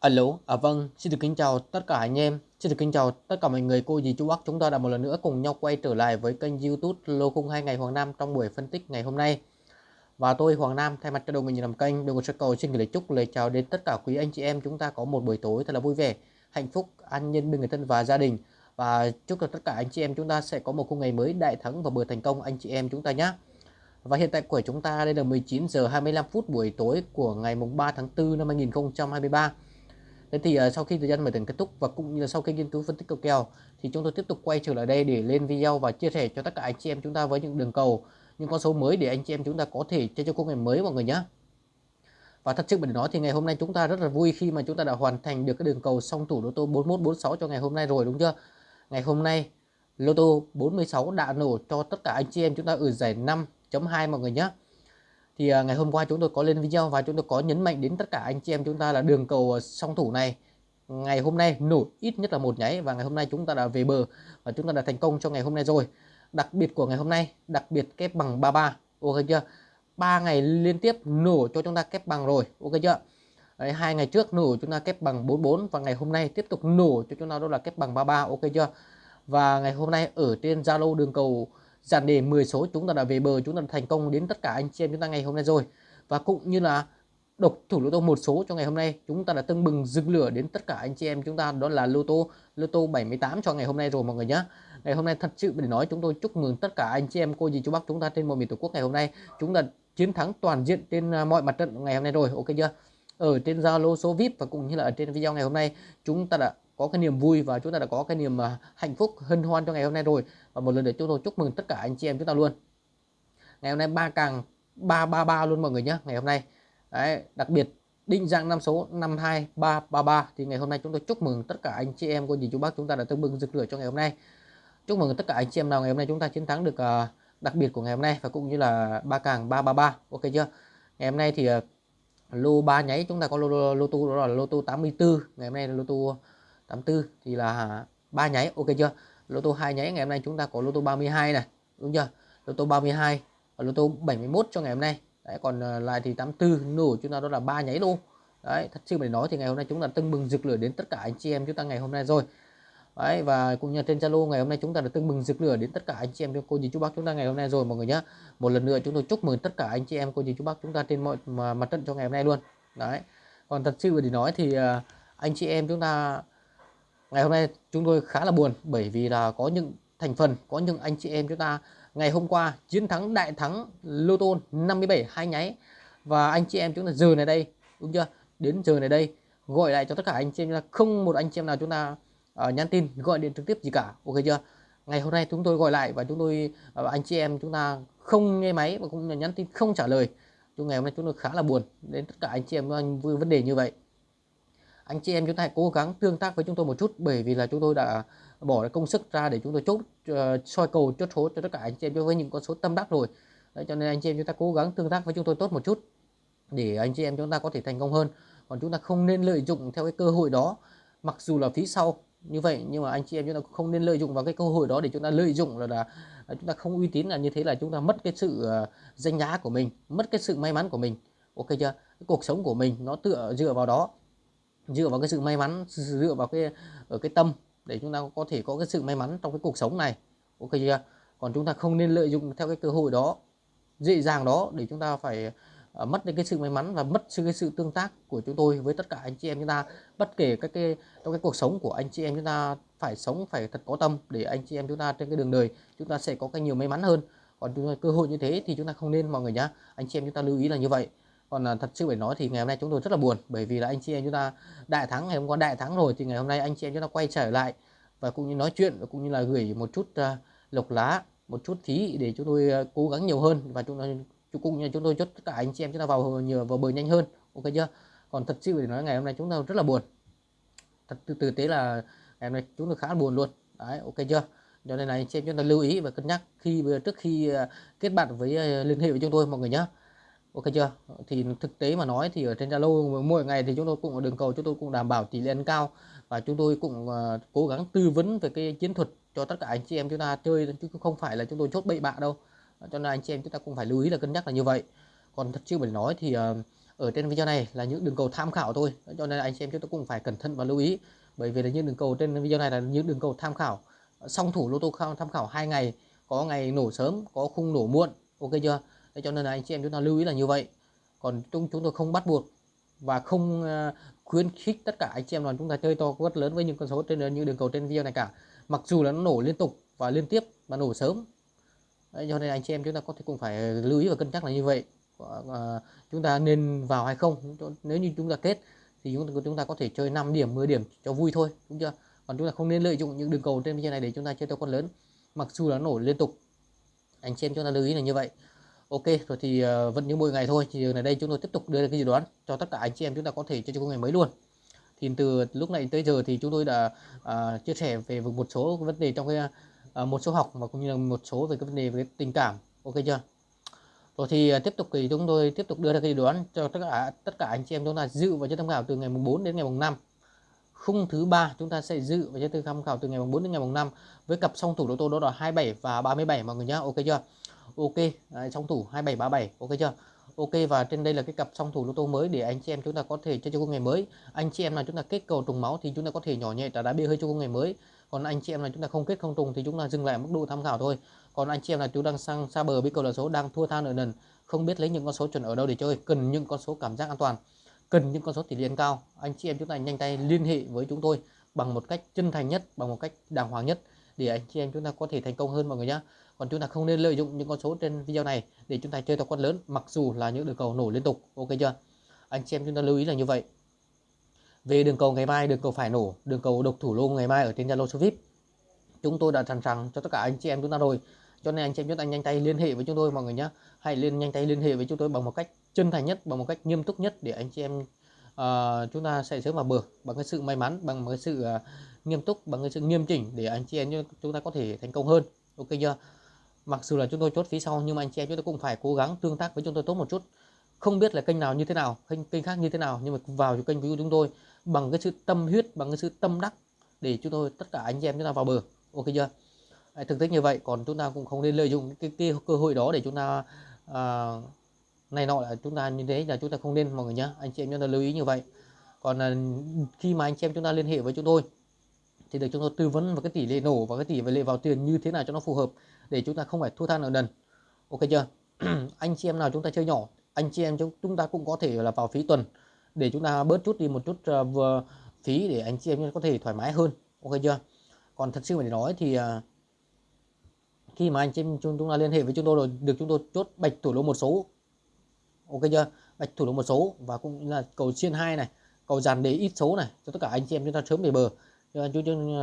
Alo, à vâng, xin được kính chào tất cả anh em, xin được kính chào tất cả mọi người, cô dì chú bác chúng ta đã một lần nữa cùng nhau quay trở lại với kênh youtube Lô 02 ngày Hoàng Nam trong buổi phân tích ngày hôm nay. Và tôi Hoàng Nam thay mặt cho đội mình làm kênh, đội sẽ cầu xin gửi lời chúc lời chào đến tất cả quý anh chị em chúng ta có một buổi tối thật là vui vẻ, hạnh phúc, an nhân bên người thân và gia đình. Và chúc cho tất cả anh chị em chúng ta sẽ có một khung ngày mới đại thắng và bữa thành công anh chị em chúng ta nhé. Và hiện tại của chúng ta đây là 19 giờ 25 phút buổi tối của ngày mùng 3 tháng 4 năm 2023. Thế thì uh, sau khi thời gian mở tiền kết thúc và cũng như là sau khi nghiên cứu phân tích cầu kèo thì chúng tôi tiếp tục quay trở lại đây để lên video và chia sẻ cho tất cả anh chị em chúng ta với những đường cầu, những con số mới để anh chị em chúng ta có thể chơi cho công nghệ mới mọi người nhé. Và thật sự mình nói thì ngày hôm nay chúng ta rất là vui khi mà chúng ta đã hoàn thành được cái đường cầu song thủ lô tô 4146 cho ngày hôm nay rồi đúng chưa? Ngày hôm nay lô tô 46 đã nổ cho tất cả anh chị em chúng ta ở giải 5.2 mọi người nhé thì uh, ngày hôm qua chúng tôi có lên video và chúng tôi có nhấn mạnh đến tất cả anh chị em chúng ta là đường cầu à, song thủ này. Ngày hôm nay nổ ít nhất là một nháy và ngày hôm nay chúng ta đã về bờ và chúng ta đã thành công cho ngày hôm nay rồi. Đặc biệt của ngày hôm nay đặc biệt kép bằng 33 ok chưa? Ba ngày liên tiếp nổ cho chúng ta kép bằng rồi ok chưa? Đấy, hai ngày trước nổ chúng ta kép bằng 44 và ngày hôm nay tiếp tục nổ cho chúng ta đó là kép bằng 33 ok chưa? Và ngày hôm nay ở trên Zalo đường cầu dàn đề 10 số, chúng ta đã về bờ, chúng ta đã thành công đến tất cả anh chị em chúng ta ngày hôm nay rồi. Và cũng như là độc thủ lô tô một số cho ngày hôm nay, chúng ta đã tưng bừng rực lửa đến tất cả anh chị em chúng ta, đó là lô tô lô tô 78 cho ngày hôm nay rồi mọi người nhé ngày hôm nay thật sự để nói, chúng tôi chúc mừng tất cả anh chị em cô dì chú bác chúng ta trên mọi miền tổ quốc ngày hôm nay. Chúng ta chiến thắng toàn diện trên à, mọi mặt trận ngày hôm nay rồi, ok chưa? Ở trên Zalo, số VIP và cũng như là ở trên video ngày hôm nay, chúng ta đã có cái niềm vui và chúng ta đã có cái niềm à, hạnh phúc hân hoan cho ngày hôm nay rồi. Và một lần nữa chúng tôi chúc mừng tất cả anh chị em chúng ta luôn. Ngày hôm nay ba càng ba ba ba luôn mọi người nhé ngày hôm nay. Đấy, đặc biệt định dạng năm số 52333 thì ngày hôm nay chúng tôi chúc mừng tất cả anh chị em cô dì chú bác chúng ta đã tương bừng rực lửa cho ngày hôm nay. Chúc mừng tất cả anh chị em nào ngày hôm nay chúng ta chiến thắng được uh, đặc biệt của ngày hôm nay và cũng như là ba càng 333 ok chưa? Ngày hôm nay thì uh, lô ba nháy chúng ta có lô, lô, lô tô đó là lô tô 84 ngày hôm nay là lô tô 84 thì là ba nháy. Ok chưa? Lô tô hai nháy ngày hôm nay chúng ta có lô tô 32 này. Đúng chưa? Lô tô 32 và lô tô 71 cho ngày hôm nay. Đấy, còn ờ, lại thì 84 nổ chúng ta đó là ba nháy luôn đấy, thật sự phải nói thì ngày hôm nay chúng ta tưng bừng rực lửa đến tất cả anh chị em chúng ta ngày hôm nay rồi. Đấy, và cũng như trên Zalo, ngày hôm nay chúng ta đã tưng bừng rực lửa đến tất cả anh chị em cô dì chú bác chúng ta ngày hôm nay rồi, mọi người nhé một lần nữa chúng tôi chúc mừng tất cả anh chị em cô dì chú bác chúng ta trên mọi mặt trận cho ngày hôm nay luôn. Đấy, còn thật sự để nói thì ờ, anh chị em chúng ta ngày hôm nay chúng tôi khá là buồn bởi vì là có những thành phần có những anh chị em chúng ta ngày hôm qua chiến thắng đại thắng lô tô 57 hai nháy. Và anh chị em chúng ta giờ này đây đúng chưa? Đến giờ này đây gọi lại cho tất cả anh chị em là không một anh chị em nào chúng ta uh, nhắn tin gọi điện trực tiếp gì cả ok chưa? Ngày hôm nay chúng tôi gọi lại và chúng tôi uh, anh chị em chúng ta không nghe máy và cũng nhắn tin không trả lời. Chúng ngày hôm nay chúng tôi khá là buồn đến tất cả anh chị em vấn đề như vậy anh chị em chúng ta hãy cố gắng tương tác với chúng tôi một chút bởi vì là chúng tôi đã bỏ công sức ra để chúng tôi chốt uh, soi cầu chốt số cho tất cả anh chị em với những con số tâm đắc rồi. Đấy, cho nên anh chị em chúng ta cố gắng tương tác với chúng tôi tốt một chút để anh chị em chúng ta có thể thành công hơn. Còn chúng ta không nên lợi dụng theo cái cơ hội đó mặc dù là phí sau như vậy nhưng mà anh chị em chúng ta không nên lợi dụng vào cái cơ hội đó để chúng ta lợi dụng là, là, chúng ta không uy tín là như thế là chúng ta mất cái sự uh, danh giá của mình mất cái sự may mắn của mình. Ok chưa? Cái cuộc sống của mình nó tựa dựa vào đó dựa vào cái sự may mắn dựa vào cái ở cái tâm để chúng ta có thể có cái sự may mắn trong cái cuộc sống này. Ok chưa? Còn chúng ta không nên lợi dụng theo cái cơ hội đó dễ dàng đó để chúng ta phải uh, mất đi cái sự may mắn và mất sự cái sự tương tác của chúng tôi với tất cả anh chị em chúng ta. Bất kể các cái trong cái cuộc sống của anh chị em chúng ta phải sống phải thật có tâm để anh chị em chúng ta trên cái đường đời chúng ta sẽ có cái nhiều may mắn hơn. Còn chúng ta, cơ hội như thế thì chúng ta không nên mọi người nhá. Anh chị em chúng ta lưu ý là như vậy còn là thật sự phải nói thì ngày hôm nay chúng tôi rất là buồn bởi vì là anh chị em chúng ta đại thắng ngày hôm qua đại thắng rồi thì ngày hôm nay anh chị em chúng ta quay trở lại và cũng như nói chuyện và cũng như là gửi một chút uh, lộc lá một chút thí để chúng tôi uh, cố gắng nhiều hơn và chúng tôi cũng như chúng tôi chốt tất cả anh chị em chúng ta vào nhờ vào bờ nhanh hơn ok chưa? Còn thật sự để nói ngày hôm nay chúng ta rất là buồn. Thật từ từ tế là ngày hôm nay chúng tôi khá là buồn luôn đấy ok chưa? Cho nên là anh chị em chúng ta lưu ý và cân nhắc khi trước khi uh, kết bạn với liên hệ với chúng tôi mọi người nhé ok chưa? Thì thực tế mà nói thì ở trên Zalo mỗi ngày thì chúng tôi cũng ở đường cầu chúng tôi cũng đảm bảo tỷ lệ ăn cao và chúng tôi cũng uh, cố gắng tư vấn về cái chiến thuật cho tất cả anh chị em chúng ta chơi chứ không phải là chúng tôi chốt bậy bạ đâu. Ờ, cho nên anh chị em chúng ta cũng phải lưu ý là cân nhắc là như vậy. Còn thật sự phải nói thì uh, ở trên video này là những đường cầu tham khảo thôi. Cho nên anh chị em chúng ta cũng phải cẩn thận và lưu ý. Bởi vì là những đường cầu trên video này là những đường cầu tham khảo. Song thủ lô tô tham khảo hai ngày. Có ngày nổ sớm có khung nổ muộn. Ok chưa? Thế cho nên là anh chị em chúng ta lưu ý là như vậy. Còn chúng chúng tôi không bắt buộc và không à, khuyến khích tất cả anh chị em là chúng ta chơi to quất lớn với những con số trên những đường cầu trên video này cả. Mặc dù là nó nổ liên tục và liên tiếp và nổ sớm. Đấy, cho nên anh chị em chúng ta có thể cũng phải lưu ý và cân nhắc là như vậy. À, chúng ta nên vào hay không? Nếu như chúng ta kết thì chúng ta, chúng ta có thể chơi 5 điểm 10 điểm cho vui thôi đúng chưa? Còn chúng ta không nên lợi dụng những đường cầu trên video này để chúng ta chơi to con lớn mặc dù là nổ liên tục. Anh chị em chúng ta lưu ý là như vậy ok rồi thì uh, vẫn như mỗi ngày thôi. Thì ở đây chúng tôi tiếp tục đưa ra cái dự đoán cho tất cả anh chị em chúng ta có thể cho cho ngày mới luôn. Thì từ lúc này tới giờ thì chúng tôi đã uh, chia sẻ về một số vấn đề trong cái uh, một số học và cũng như là một số về cái vấn đề về tình cảm. Ok chưa? Rồi thì uh, tiếp tục thì chúng tôi tiếp tục đưa ra cái dự đoán cho tất cả tất cả anh chị em chúng ta dự vào cho tham khảo từ ngày mùng 4 đến ngày mùng 5 khung thứ ba chúng ta sẽ dự và cho tham khảo từ ngày mùng 4 đến ngày mùng 5 với cặp song thủ đô tô đó là 27 và 37 mọi người nhá. Ok chưa? Ok à, Đấy, song thủ 2737 ok chưa? Ok và trên đây là cái cặp song thủ lô tô mới để anh chị em chúng ta có thể chơi cho công ngày mới. Anh chị em nào chúng ta kết cầu trùng máu thì chúng ta có thể nhỏ nhẹ trả đá bia hơi cho công ngày mới. Còn anh chị em nào chúng ta không kết không trùng thì chúng ta dừng lại mức độ tham khảo thôi. Còn anh chị em là chúng đang sang xa bờ biết cầu là số đang thua than ở nền không biết lấy những con số chuẩn ở đâu để chơi cần những con số cảm giác an toàn cần những con số tỷ lệ cao anh chị em chúng ta nhanh tay liên hệ với chúng tôi bằng một cách chân thành nhất bằng một cách đàng hoàng nhất để anh chị em chúng ta có thể thành công hơn mọi người nhé còn chúng ta không nên lợi dụng những con số trên video này để chúng ta chơi to con lớn mặc dù là những đường cầu nổ liên tục. Ok chưa? Anh chị em chúng ta lưu ý là như vậy. Về đường cầu ngày mai đường cầu phải nổ đường cầu độc thủ lô ngày mai ở trên Zalo số VIP chúng tôi đã sẵn sàng cho tất cả anh chị em chúng ta rồi. Cho nên anh chị em chúng ta nhanh tay liên hệ với chúng tôi mọi người nhé hãy liên nhanh tay liên hệ với chúng tôi bằng một cách chân thành nhất bằng một cách nghiêm túc nhất để anh chị em uh, chúng ta sẽ sớm vào bờ bằng cái sự may mắn bằng cái sự uh, nghiêm túc bằng cái sự nghiêm chỉnh để anh chị em chúng ta có thể thành công hơn. Ok chưa? Mặc dù là chúng tôi chốt phí sau nhưng mà anh chị em chúng tôi cũng phải cố gắng tương tác với chúng tôi tốt một chút. Không biết là kênh nào như thế nào kênh kênh khác như thế nào nhưng mà vào cho kênh của chúng tôi bằng cái sự tâm huyết bằng cái sự tâm đắc để chúng tôi tất cả anh chị em chúng ta vào bờ. Ok chưa? À, thực tế như vậy còn chúng ta cũng không nên lợi dụng cái, cái cơ hội đó để chúng ta uh, này nọ là chúng ta như thế là chúng ta không nên mọi người nhé anh chị em chúng ta lưu ý như vậy. Còn uh, khi mà anh chị em chúng ta liên hệ với chúng tôi thì được chúng tôi tư vấn vào cái tỷ lệ nổ và cái tỷ lệ vào tiền như thế nào cho nó phù hợp để chúng ta không phải thua than ở đần ok chưa? Anh chị em nào chúng ta chơi nhỏ anh chị em chúng ta cũng có thể là vào phí tuần để chúng ta bớt chút đi một chút uh, vừa phí để anh chị em có thể thoải mái hơn. Ok chưa? Còn thật sự mà để nói thì uh, khi mà anh chị em chúng chúng ta liên hệ với chúng tôi rồi được chúng tôi chốt bạch thủ lô một số. Ok chưa? Bạch thủ lô một số và cũng là cầu chiên hai này cầu dàn đề ít số này cho tất cả anh chị em chúng ta sớm về bờ.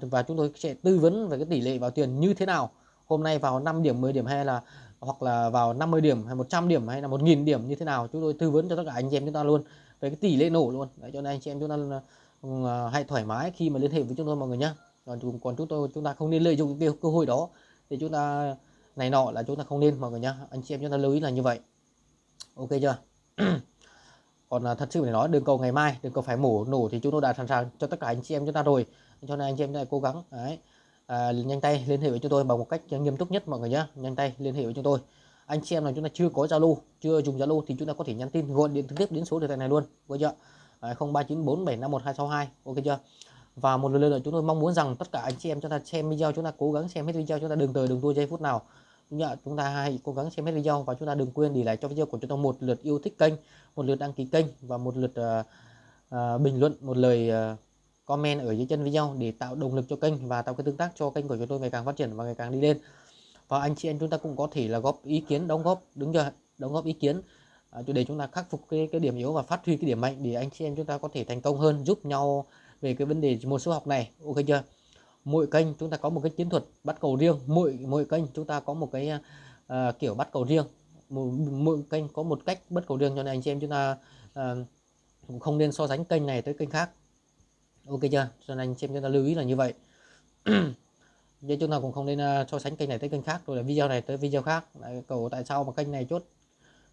Và chúng tôi sẽ tư vấn về cái tỷ lệ vào tiền như thế nào hôm nay vào 5 điểm 10 điểm hay là hoặc là vào 50 điểm hay 100 điểm hay là 1.000 điểm như thế nào chúng tôi tư vấn cho tất cả anh chị em chúng ta luôn. Về cái tỷ lệ nổ luôn. Đấy, cho nên anh chị em chúng ta uh, hãy thoải mái khi mà liên hệ với chúng tôi mọi người nhé còn còn chúng tôi chúng ta không nên lợi dụng cái cơ hội đó để chúng ta này nọ là chúng ta không nên mọi người nhé anh chị em chúng ta lưu ý là như vậy. Ok chưa? Còn là thật sự để nói đường cầu ngày mai đường cầu phải mổ nổ thì chúng tôi đã sẵn sàng cho tất cả anh chị em chúng ta rồi. Cho nên anh chị em chúng ta cố gắng. Đấy à, nhanh tay liên hệ với chúng tôi bằng một cách nghiêm túc nhất mọi người nhé nhanh tay liên hệ với chúng tôi. Anh chị em nào chúng ta chưa có zalo chưa dùng zalo thì chúng ta có thể nhắn tin gọi điện trực tiếp đến số điện thoại này luôn. Ok chưa? À, 0394751262 ok chưa? Và một lần nữa chúng tôi mong muốn rằng tất cả anh chị em chúng ta xem video chúng ta cố gắng xem hết video chúng ta đừng tới đừng tua giây phút nào. Nhớ chúng ta hãy cố gắng xem hết video và chúng ta đừng quên để lại cho video của chúng ta một lượt yêu thích kênh một lượt đăng ký kênh và một lượt uh, uh, bình luận một lời uh, comment ở dưới chân video để tạo động lực cho kênh và tạo cái tương tác cho kênh của chúng tôi ngày càng phát triển và ngày càng đi lên. Và anh chị em chúng ta cũng có thể là góp ý kiến đóng góp đúng chưa đóng góp ý kiến. À, để chúng ta khắc phục cái, cái điểm yếu và phát huy cái điểm mạnh để anh chị em chúng ta có thể thành công hơn giúp nhau về cái vấn đề môn số học này. Ok chưa? Mỗi kênh chúng ta có một cái chiến thuật bắt cầu riêng. Mỗi mỗi kênh chúng ta có một cái uh, kiểu bắt cầu riêng. Mỗi, mỗi kênh có một cách bắt cầu riêng cho nên anh chị em chúng ta uh, không nên so sánh kênh này tới kênh khác ok chưa? Cho nên anh chị em chúng ta lưu ý là như vậy. Vậy chúng ta cũng không nên à, so sánh kênh này tới kênh khác. Rồi là video này tới video khác. Đấy, cầu tại sao mà kênh này chốt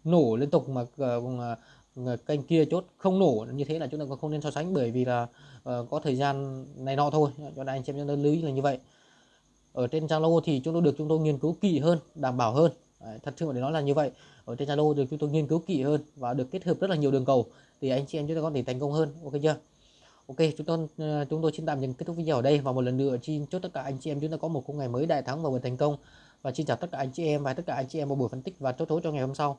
nổ liên tục mà uh, kênh kia chốt không nổ như thế là chúng ta cũng không nên so sánh bởi vì là uh, có thời gian này nọ thôi. Cho nên anh chị em chúng ta lưu ý là như vậy. Ở trên Zalo thì chúng tôi được chúng tôi nghiên cứu kỹ hơn đảm bảo hơn. Đấy, thật sự để nói là như vậy. Ở trên Zalo được chúng tôi nghiên cứu kỹ hơn và được kết hợp rất là nhiều đường cầu. Thì anh chị em chúng ta có thể thành công hơn. Ok chưa? Ok, chúng tôi ờ, chúng tôi xin tạm dừng kết thúc video ở đây và một lần nữa xin chúc tất cả anh chị em chúng ta có một ngày mới đại thắng và thành công. Và xin chào tất cả anh chị em và tất cả anh chị em một buổi phân tích và chốt thối cho ngày hôm sau.